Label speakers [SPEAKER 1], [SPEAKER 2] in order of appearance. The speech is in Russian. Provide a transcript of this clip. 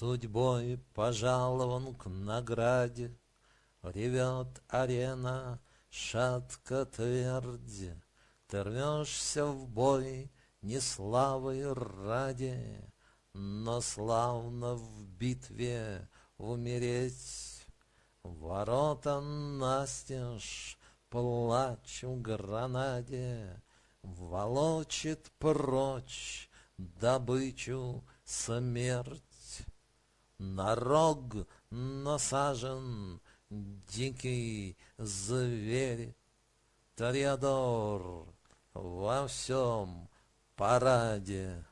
[SPEAKER 1] Судьбой пожалован к награде, Ревет арена, шатко твердь, Ты рвешься в бой не славой ради, Но славно в битве умереть. Ворота настежь плач в гранаде, Волочит прочь добычу смерть. На рог насажен дикий зверь, Тореадор во всем параде.